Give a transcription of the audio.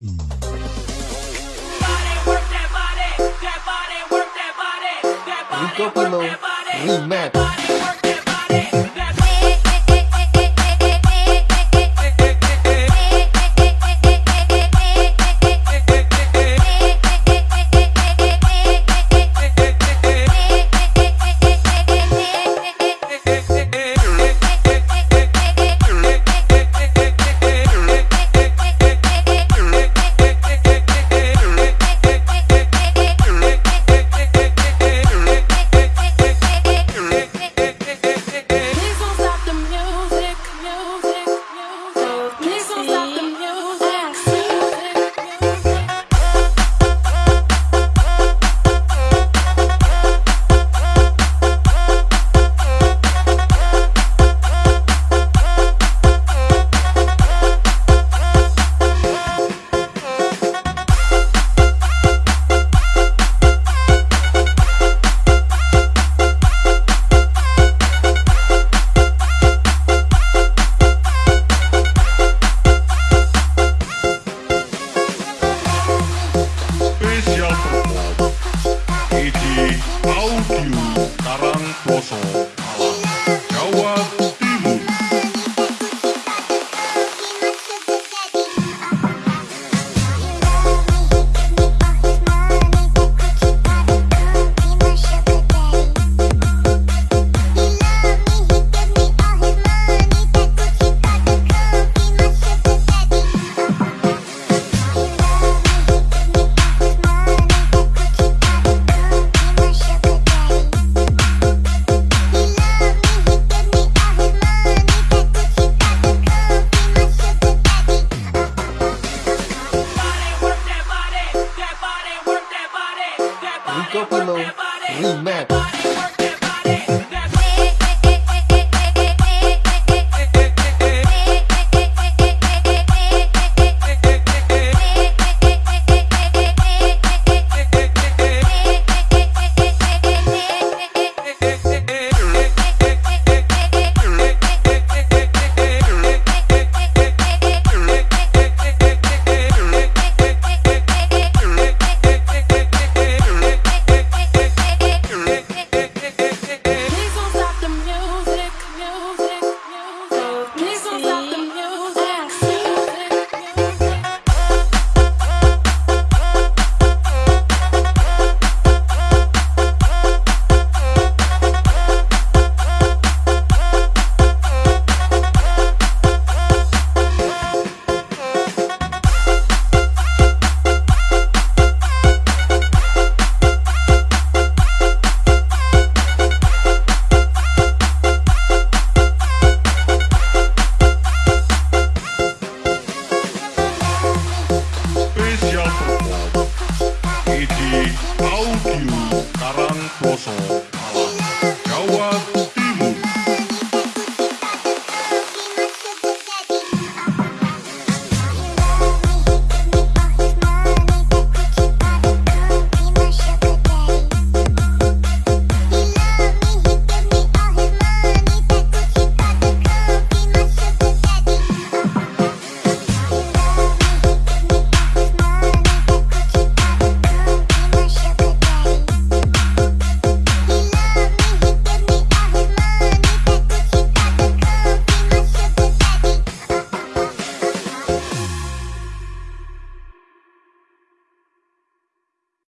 Rico Pilo Remix spesial promo ID Audio tarang Kosong. Rico Pilo Remix. Please Audio Karang Poso Jawa